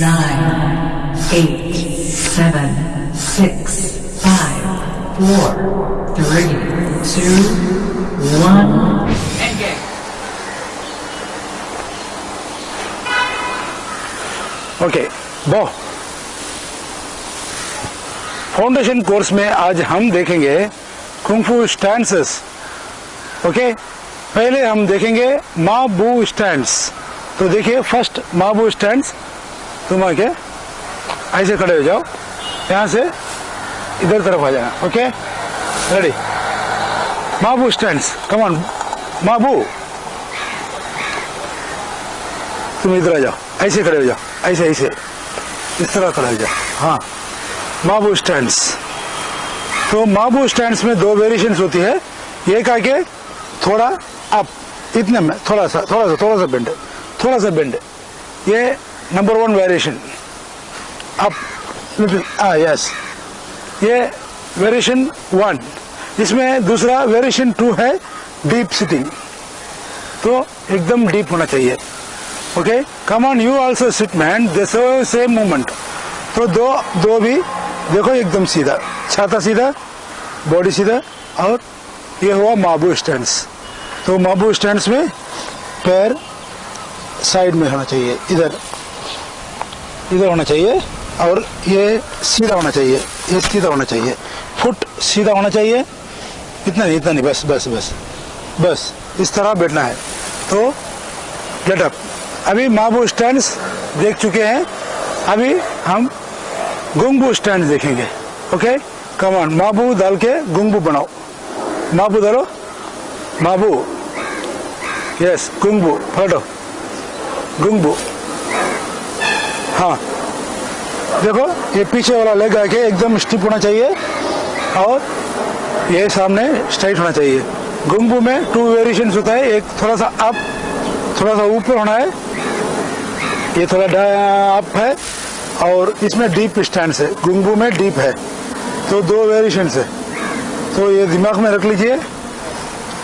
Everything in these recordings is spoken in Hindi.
nine, eight, seven, six, five, four, three, two, one. Okay बो फाउंडेशन कोर्स में आज हम देखेंगे कुंफू स्टैंसेस ओके पहले हम देखेंगे माबू स्टैंड्स तो देखिए फ़र्स्ट माबू स्टैंड्स तुम आके ऐसे खड़े हो जाओ। यहाँ से इधर तरफ़ आ जाना ओके रेडी माबू स्टैंड्स कमान माबू तुम इधर आ जाओ, ऐसे खड़े हो जाओ, ऐसे ऐसे। इस तरह खड़े हो जाओ हाँ। माबू स्टैंड तो माबू स्टैंड में दो वेरिएशंस होती है। एक आके थोड़ा अप इतने में, थोड़ा सा थोड़ा सा थोड़ा सा बेंड थोड़ा सा बेंड ये number one variation up little हाँ यस ये वेरिएशन वन इसमें दूसरा वेरिएशन टू है डीप सिटिंग तो एकदम डीप होना चाहिए। Okay come on you also sit man same movement तो दो दो भी, देखो एकदम सीधा। छाता सीधा बॉडी सीधा, और ये हुआ माबू स्टैंड तो माबू स्टैंड में पैर साइड में होना चाहिए, इधर। इधर होना चाहिए और ये सीधा होना चाहिए, ये सीधा होना चाहिए। फुट सीधा होना चाहिए। इतना नहीं इतना नहीं, बस बस बस बस, इस तरह बैठना है। तो गेट अप अभी माबू स्टैंड देख चुके हैं। अभी हम गुंगबू स्टैंड देखेंगे। ओके कमान माबू डाल के गुंगबू बनाओ। माबू डालो। माबू यस गुंगबू फटो गुंगबू हाँ। देखो, ये पीछे वाला लेग आके एकदम स्टिप होना चाहिए और ये सामने स्ट्राइट होना चाहिए। गुंगबू में टू वेरिएशन होता है। एक थोड़ा सा अप थोड़ा सा ऊपर होना है। ये थोड़ा अप है और इसमें डीप स्टैंड है। गुंगबू में डीप है। तो दो वेरिएशन है। तो ये दिमाग में रख लीजिए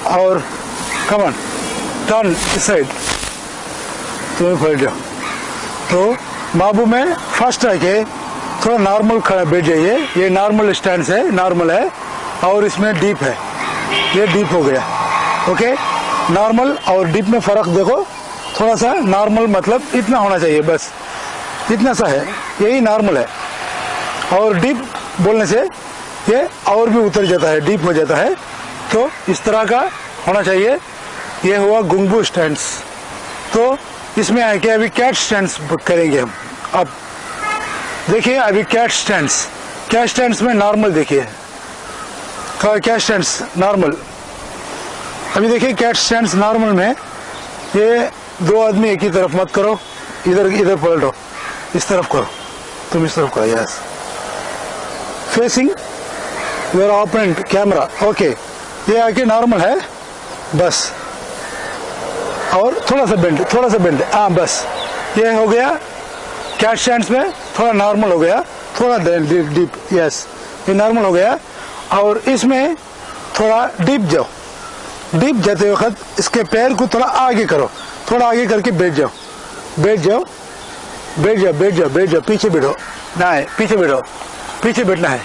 और कमन टर्न इस साइड तुम्हें फट जाओ तो बाबू, में फ़र्स्ट आके थोड़ा नॉर्मल खड़ा बैठ जाइए। ये नॉर्मल स्टैंड है नॉर्मल है, और इसमें डीप है। ये डीप हो गया। ओके नॉर्मल और डीप में फ़र्क देखो। थोड़ा सा नॉर्मल मतलब इतना होना चाहिए, बस। इतना सा है। यही नॉर्मल है। और डीप बोलने से ये और भी उतर जाता है डीप हो जाता है। तो इस तरह का होना चाहिए। ये हुआ गुंगबू स्टैंड तो इसमें आके अभी कैट स्टैंड्स करेंगे हम। अब देखिए, अभी कैट स्टैंड्स कैट स्टैंड्स में नॉर्मल देखिए। कैट स्टैंड्स नॉर्मल अभी देखिए कैट स्टैंड्स नॉर्मल में ये दो आदमी एक ही तरफ़ मत करो, इधर इधर पलटो इस तरफ़ करो। तुम इस तरफ़ करो yes facing your opponent camera okay ये आके नॉर्मल है। बस। और थोड़ा सा बेंड थोड़ा सा बेंड हाँ बस। ये हो गया कैट स्टैंड्स में, थोड़ा नॉर्मल हो गया, थोड़ा डीप डीप यस ये नॉर्मल हो गया। और इसमें थोड़ा डीप जाओ। डीप जाते वक्त इसके पैर को थोड़ा आगे करो। थोड़ा आगे करके बैठ जाओ। बैठ जाओ। बैठ जाओ बैठ जाओ बैठ जाओ, पीछे बैठो। ना है, पीछे बैठो। पीछे बैठना है।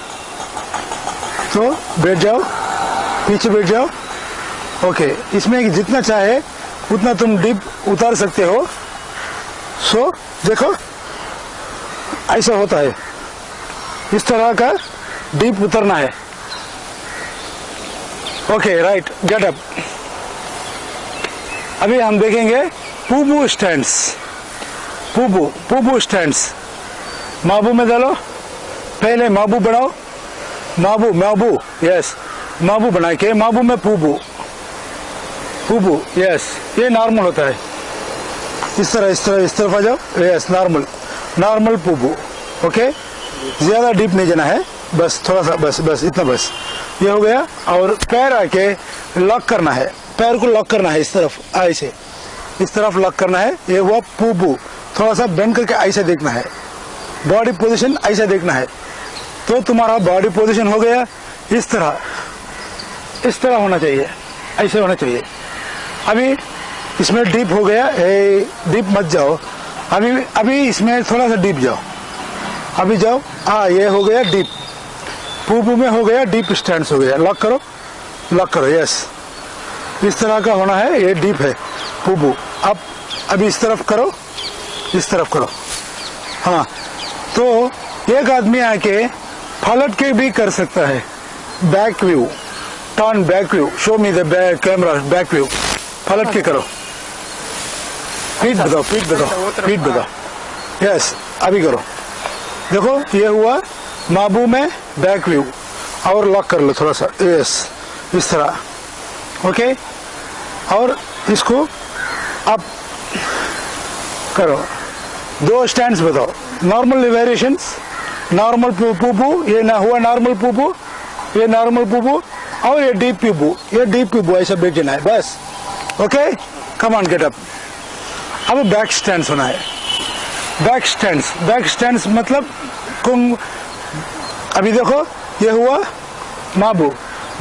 तो बैठ जाओ। पीछे बैठ जाओ। ओके इसमें जितना चाहे उतना तुम डीप उतार सकते हो। सो देखो, ऐसा होता है। इस तरह का डीप उतरना है। ओके राइट गेट अप अभी हम देखेंगे पूबू स्टैंड्स पूबू पूबू स्टैंड्स माबू में डालो। पहले माबू बनाओ। माबू माबू यस माबू बना के माबू में पूबू। पूबू यस ये नॉर्मल होता है। इस तरह इस तरह इस तरफ़ आ जाओ। यस नॉर्मल नॉर्मल पूबू ओके ज़्यादा डीप नहीं जाना है। बस थोड़ा सा बस बस इतना बस। ये हो गया और पैर आके लॉक करना है। पैर को लॉक करना है इस तरफ़ ऐसे इस तरफ़ लॉक करना है। ये हुआ पूबू। थोड़ा सा बेंड करके ऐसे देखना है। बॉडी पोजीशन ऐसे देखना है। तो तुम्हारा बॉडी पोजीशन हो गया इस तरह। इस तरह होना चाहिए। ऐसे होना चाहिए। अभी इसमें डीप हो गया ए, डीप मत जाओ। अभी अभी इसमें थोड़ा सा डीप जाओ। अभी जाओ हाँ ये हो गया डीप पूपू में हो गया डीप स्टैंड हो गया। लॉक करो लॉक करो यस इस तरह का होना है ये डीप है पूपू अब अभी इस तरफ़ करो इस तरफ़ करो। हाँ तो एक आदमी आके पलट के भी कर सकता है। Back view turn back view show me the back camera back view पलट के करो पीठ बताओ पीठ बताओ पीठ बताओ यस अभी करो देखो ये हुआ माबू में बैक व्यू और लॉक कर लो थोड़ा सा यस इस तरह ओके और इसको आप करो दो स्टैंड बताओ नॉर्मल वेरिएशन नॉर्मल पूपू ये ना हुआ नॉर्मल पूपू ये नॉर्मल पूपू और ये डीप पीपू ये डीप पूपू ऐसा बेचना है बस okay come on get up अब बैक स्टैंड होना है। बैक स्टैंड्स बैक स्टैंड्स मतलब कुंग अभी देखो, ये हुआ माबू।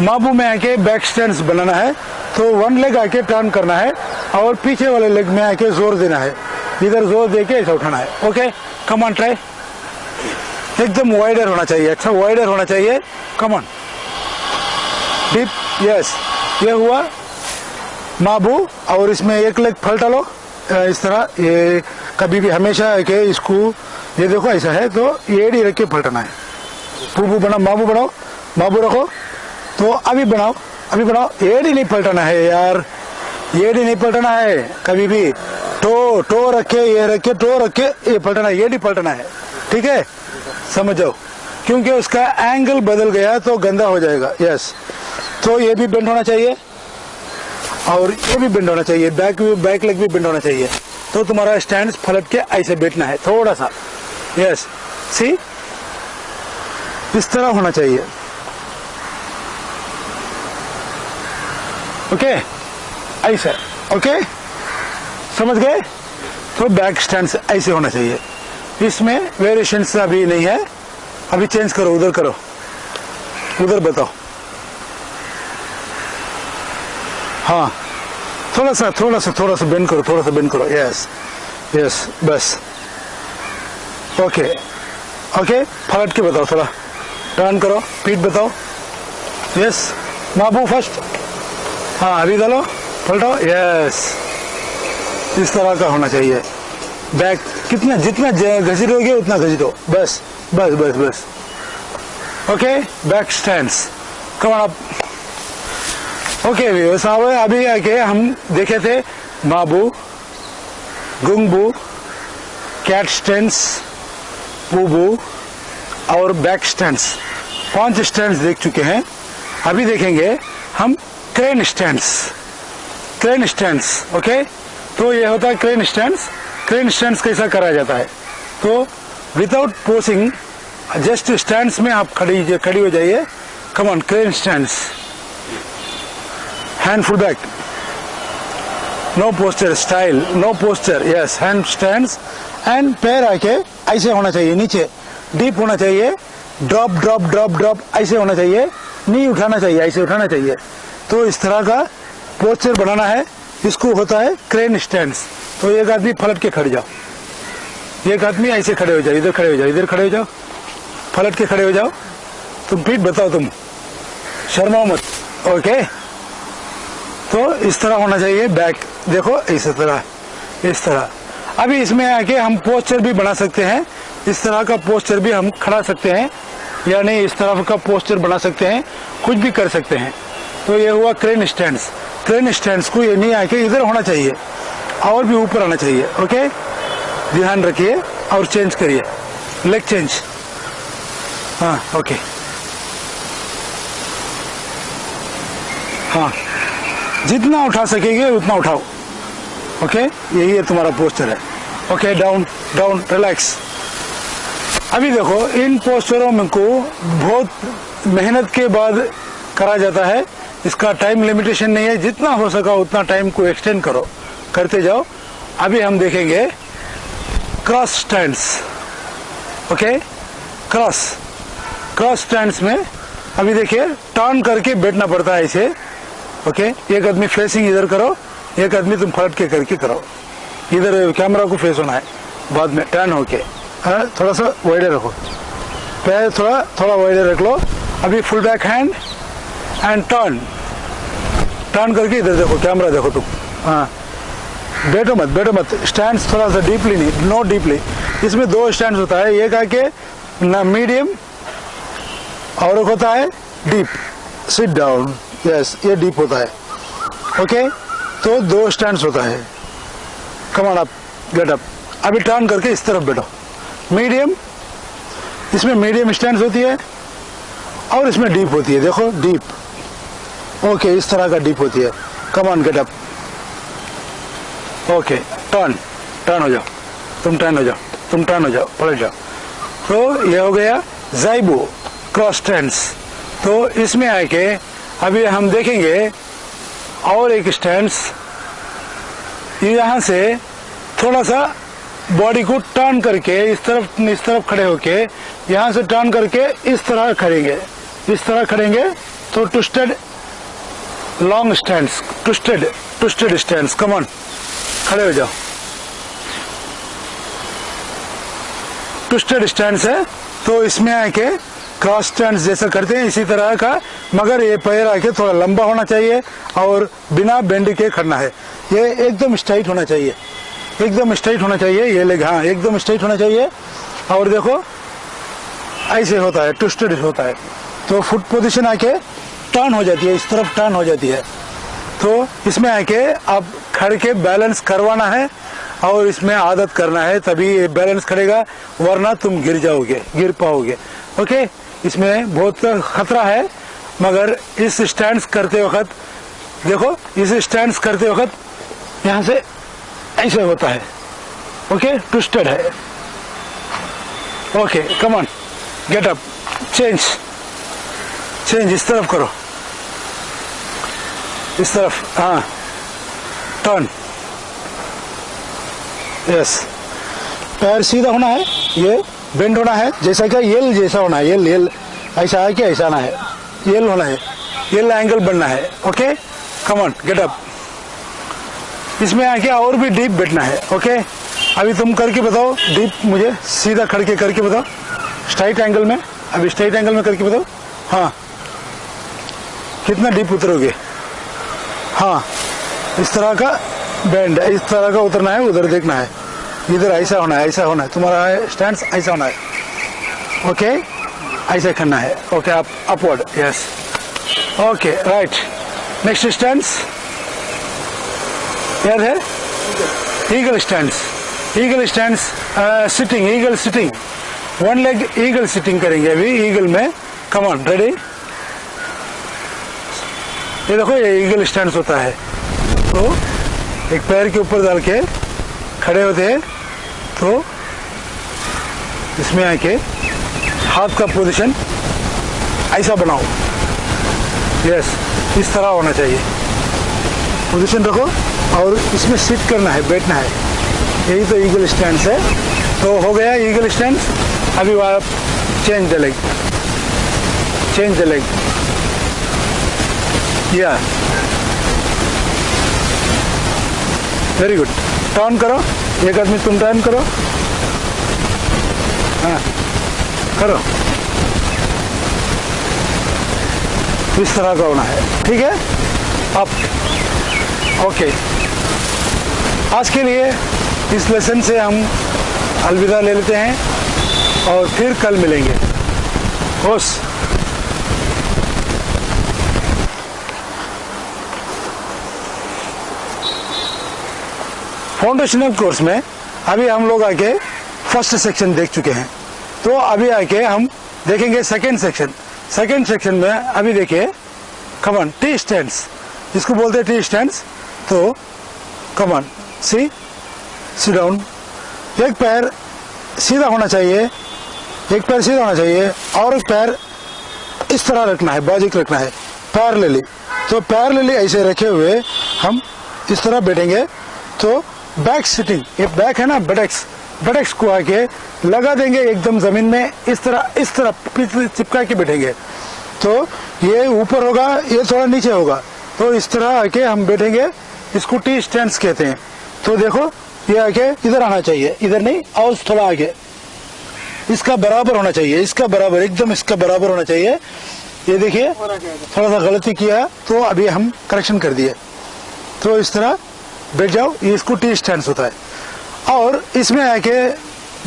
माबू में आके बैक स्टैंड बनाना है तो वन लेग आके टर्न करना है, और पीछे वाले लेग में आके ज़ोर देना है। इधर ज़ोर दे के ऐसा उठाना है। ओके कम ऑन ट्राई एकदम वाइडर होना चाहिए। अच्छा वाइडर होना चाहिए। कम ऑन डीप यस ये हुआ माबू और इसमें एक लेग पलटा लो इस तरह, ये कभी भी हमेशा के इसको, ये देखो, ऐसा है तो एड़ी रख के पलटना है। पूपू बनाओ माबू बनाओ माबू रखो। तो अभी बनाओ अभी बनाओ। एड़ी नहीं पलटना है यार एड़ी नहीं पलटना है कभी भी। टो टो रखे ये रखे टो रखे ये पलटना है एड़ी पलटना है। ठीक है? समझ। जाओ क्योंकि उसका एंगल बदल गया तो गंदा हो जाएगा। यस तो ये भी बेंड होना चाहिए। और ये भी बेंड होना चाहिए बैक भी बैक लेग भी बेंड होना चाहिए। तो तुम्हारा स्टैंड फलट के ऐसे बैठना है, थोड़ा सा। यस सी इस तरह होना चाहिए। ओके ऐसे। ओके समझ गए? तो बैक स्टैंड ऐसे होना चाहिए। इसमें वेरिएशन अभी नहीं है। अभी चेंज करो, उधर करो। उधर बताओ। हाँ। थोड़ा सा थोड़ा सा थोड़ा सा बेंड करो थोड़ा सा बेंड करो। यस यस बस। ओके ओके पलट के बताओ थोड़ा। टर्न करो पीठ बताओ। यस माबू फ़र्स्ट हाँ अभी डालो पलटो यस इस तरह का होना चाहिए। बैक कितना, जितना घसीटोगे उतना घसीटो बस बस बस बस। Okay back stand come up okay साहब, अभी आके हम देखे थे माबू गुंगबू कैट स्टैंड्स पूबू और बैक स्टैंड्स पाँच स्टैंड्स देख चुके हैं। अभी देखेंगे हम crane stands crane stands okay तो ये होता है क्रेन स्टैंड्स क्रेन स्टैंड्स कैसा कराया जाता है? तो विदाउट पोसिंग जस्ट स्टैंड में आप खड़ी खड़ी हो जाइए। Come on crane stands hand full no posture style, no posture yes hand stands and पैर आके ऐसे होना चाहिए, नीचे डीप होना चाहिए ड्रॉप ड्रॉप ड्रॉप ड्रॉप ऐसे होना चाहिए, नहीं उठाना चाहिए, ऐसे उठाना चाहिए। तो इस तरह का पोस्चर बनाना है, इसको होता है क्रेन स्टैंड्स तो एक आदमी पलट के खड़े जाओ। एक आदमी ऐसे खड़े हो जाओ, इधर खड़े हो जाओ, इधर खड़े हो जाओ। पलट के खड़े हो जाओ। तुम पीठ बताओ तुम। शर्माओ मत ओके तो इस तरह होना चाहिए, बैक, देखो, इस तरह इस तरह। अभी इसमें आके हम पोस्चर भी बना सकते हैं, इस तरह का पोस्चर भी हम खड़ा सकते हैं, यानी इस तरह का पोस्चर बना सकते हैं, कुछ भी कर सकते हैं। तो ये हुआ क्रेन स्टैंड्स क्रेन स्टैंड्स को ये नहीं आके इधर होना चाहिए, और भी ऊपर आना चाहिए, ओके? ध्यान रखिए और चेंज करिए लेग चेंज हाँ ओके। हाँ। जितना उठा सकेंगे, उतना उठाओ। ओके यही है तुम्हारा पोस्टर है। ओके डाउन डाउन रिलैक्स अभी देखो, इन पोस्टरों में को बहुत मेहनत के बाद करा जाता है। इसका टाइम लिमिटेशन नहीं है। जितना हो सका उतना टाइम को एक्सटेंड करो। करते जाओ। अभी हम देखेंगे cross stands okay cross cross stands में अभी देखिए टर्न करके बैठना पड़ता है इसे। ओके एक आदमी फेसिंग इधर करो एक आदमी तुम पलट के करके करो। इधर कैमरा को फेस होना है बाद में टर्न होके हाँ, थोड़ा सा वाइडर रखो। पैर थोड़ा थोड़ा वाइडर रख लो। अभी full back hand and turn turn करके इधर देखो कैमरा देखो तुम। हाँ। बैठो मत बैठो मत। स्टैंड थोड़ा सा डीपली नहीं नो डीपली इसमें दो स्टैंड होता है एक आके ना मीडियम और एक होता है डीप सिट डाउन यस ये डीप होता है। ओके तो दो स्टैंड होता है। Come on up get up अभी टर्न करके इस तरफ़ बैठो। मीडियम इसमें मीडियम स्टैंड होती है और इसमें डीप होती है। देखो डीप ओके इस तरह का डीप होती है। Come on get up okay turn turn हो जाओ। तुम टर्न हो जाओ। तुम टर्न हो जाओ। पलट जाओ। तो ये हो गया जाइबो क्रॉस स्टैंड्स तो इसमें आके अभी हम देखेंगे और एक स्टैंड्स यहाँ से थोड़ा सा बॉडी को टर्न करके इस तरफ़ इस तरफ़ खड़े होके यहाँ से टर्न करके इस तरह खड़ेंगे इस तरह खड़ेंगे तो twisted long stand twisted twisted stand come on खड़े हो जाओ। ट्विस्टेड स्टैंड है तो इसमें आके क्रॉस स्टैंड जैसा करते हैं, इसी तरह का, मगर ये पैर आके थोड़ा लंबा होना चाहिए और बिना बेंड के खड़ना है। ये एकदम स्ट्राइट होना चाहिए। एकदम स्ट्राइट होना चाहिए, ये लेग हाँ एकदम स्ट्राइट होना चाहिए। और देखो, ऐसे होता है ट्विस्टेड होता है। तो फुट पोजिशन आके टर्न हो जाती है, इस तरफ़ टर्न हो जाती है। तो इसमें आके आप खड़ के बैलेंस करवाना है और इसमें आदत करना है, तभी बैलेंस करेगा वरना तुम गिर जाओगे, गिर पाओगे। ओके इसमें बहुत खतरा है, मगर इस स्टैंड करते वक्त, देखो, इस स्टैंड करते वक्त यहाँ से ऐसे होता है। ओके ट्विस्टेड है। Okay come on get up change change इस तरफ़ करो। इस तरफ़ हाँ। टर्न यस पैर सीधा होना है। ये बेंड होना है, जैसा क्या येल जैसा होना है येल येल ऐसा है क्या ऐसा ना है। येल होना है येल एंगल बनना है ओके कमन गेट अप इसमें आके और भी डीप बैठना है ओके अभी तुम करके बताओ डीप मुझे सीधा खड़ के करके बताओ। स्ट्राइट एंगल में, अभी स्ट्राइट एंगल में करके बताओ। हाँ। कितना डीप उतरोगे? हाँ। इस तरह का बैंड इस तरह का उतरना है, उधर देखना है। इधर ऐसा होना है, ऐसा होना है। तुम्हारा स्टैंड ऐसा होना है। ओके ऐसा करना है। ओके आप upward yes okay right next stand याद है? Eagle stand eagle stand sitting eagle sitting one leg eagle sitting करेंगे अभी ईगल में। कमान रेडी ये देखो, ये ईगल स्टैंड होता है। तो एक पैर के ऊपर डाल के खड़े होते हैं। तो इसमें आके हाथ का पोजीशन ऐसा बनाओ। यस इस तरह होना चाहिए। पोजीशन रखो और इसमें सिट करना है, बैठना है। यही तो ईगल स्टैंड है। तो हो गया ईगल स्टैंड अभी आप change the leg change the leg या वेरी गुड टर्न करो। एक आदमी तुम टाइम करो। हाँ करो। इस तरह का होना है। ठीक है? अब ओके आज के लिए इस लेसन से हम अलविदा ले लेते हैं और फिर कल मिलेंगे। होश। फाउंडेशनल कोर्स में अभी हम लोग आके फ़र्स्ट सेक्शन देख चुके हैं। तो अभी आके हम देखेंगे सेकेंड सेक्शन सेकेंड सेक्शन में अभी देखिए कमन टी स्टैंड्स जिसको बोलते हैं टी स्टैंड्स तो कमन सी सी डाउन एक पैर सीधा होना चाहिए, एक पैर सीधा होना चाहिए और एक पैर इस तरह रखना है, बाजिक रखना है। पैर ले ली। तो पैर ले ली ऐसे रखे हुए हम इस तरह बैठेंगे। तो बैक सिटिंग ये बैक है ना बटेक्स बटेक्स को आके लगा देंगे एकदम ज़मीन में इस तरह इस तरह चिपका के बैठेंगे। तो ये ऊपर होगा ये थोड़ा नीचे होगा। तो इस तरह आके हम बैठेंगे इसको टी स्टैंड कहते हैं। तो देखो ये आके इधर आना चाहिए इधर नहीं और थोड़ा आगे। इसका बराबर होना चाहिए इसका बराबर एकदम इसका बराबर होना चाहिए। ये देखिए थोड़ा सा गलती किया तो अभी हम करेक्शन कर दिए। तो इस तरह बैठ जाओ, ये इसको टी स्टैंड होता है। और इसमें आके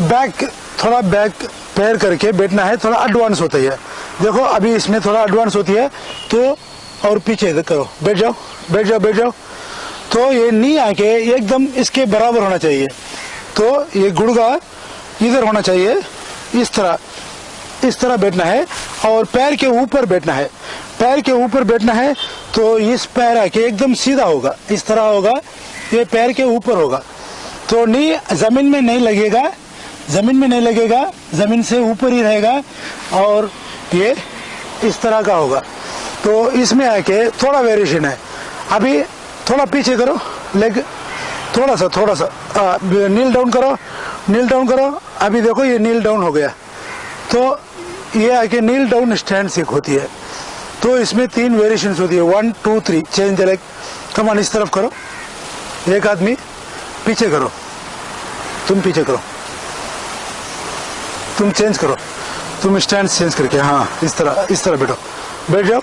बैक थोड़ा बैक पैर करके बैठना है, थोड़ा एडवांस होता है देखो, अभी इसमें थोड़ा एडवांस होती है तो और पीछे करो। बैठ जाओ बैठ जाओ बैठ जाओ। तो ये नी आके एकदम इसके बराबर होना चाहिए। तो ये गुड़गा इधर होना चाहिए, इस तरह इस तरह बैठना है, और पैर के ऊपर बैठना है। पैर के ऊपर बैठना है तो इस पैर आके एकदम सीधा होगा, इस तरह होगा। ये पैर के ऊपर होगा। तो नी ज़मीन में नहीं लगेगा ज़मीन में नहीं लगेगा ज़मीन से ऊपर ही रहेगा और ये इस तरह का होगा। तो इसमें आके थोड़ा वेरिएशन है। अभी थोड़ा पीछे करो लेग थोड़ा सा थोड़ा सा आ, नील डाउन करो नील डाउन करो। अभी देखो ये नील डाउन हो गया। तो ये आके नील डाउन स्टैंड सीख होती है। तो इसमें तीन वेरिएशन होती है। One two three change the leg come on इस तरफ़ करो। एक आदमी पीछे करो। तुम पीछे करो। तुम चेंज करो। तुम स्टैंड चेंज करके हाँ इस तरह इस तरह बैठो। बैठ जाओ।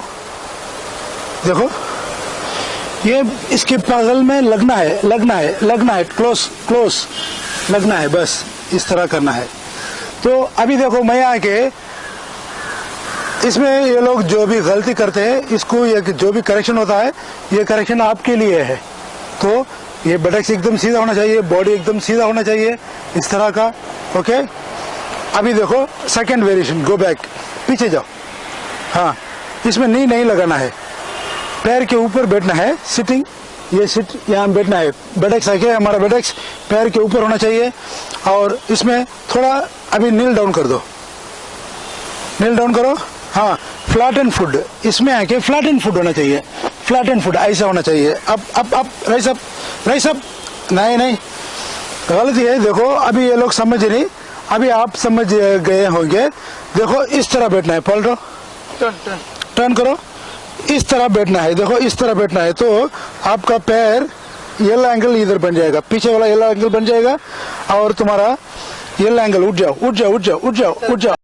देखो, ये इसके पागल में लगना है लगना है लगना है क्लोज क्लोज लगना है, बस, इस तरह करना है। तो अभी देखो, मैं आके इसमें ये लोग जो भी गलती करते हैं, इसको ये जो भी करेक्शन होता है, ये करेक्शन आपके लिए है। ये बटक्स एकदम सीधा होना चाहिए बॉडी एकदम सीधा होना चाहिए, इस तरह का ओके अभी देखो सेकंड वेरिएशन गो बैक पीछे जाओ। हाँ इसमें नी नहीं लगाना है। पैर के ऊपर बैठना है सिटिंग ये सिट यहाँ बैठना है। बेडेक्स आके हमारा बेडेक्स पैर के ऊपर होना चाहिए, और इसमें थोड़ा, अभी नील डाउन कर दो। नील डाउन करो। हाँ फ्लैट एंड फ़ूड इसमें आके फ्लैट एंड फ़ूड होना चाहिए। फ्लैट एंड फ़ूड ऐसा होना चाहिए। अब अब अब राइस अप राइस अप नहीं नहीं। गलती है देखो अभी ये लोग समझ नहीं अभी आप समझ गए होंगे। देखो इस तरह बैठना है पलटो। टर्न टर्न करो। इस तरह बैठना है देखो इस तरह बैठना है तो आपका पैर येलो एंगल इधर बन जाएगा पीछे वाला येलो एंगल बन जाएगा और तुम्हारा येलो एंगल उठ जाओ उठ जाओ उठ जाओ उठ जाओ उठ जाओ।